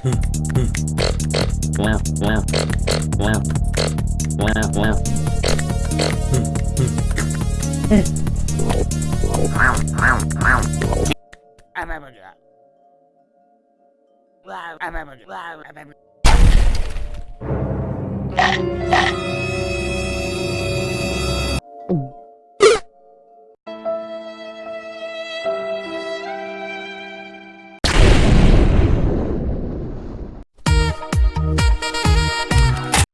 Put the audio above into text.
I remember that. I remember that.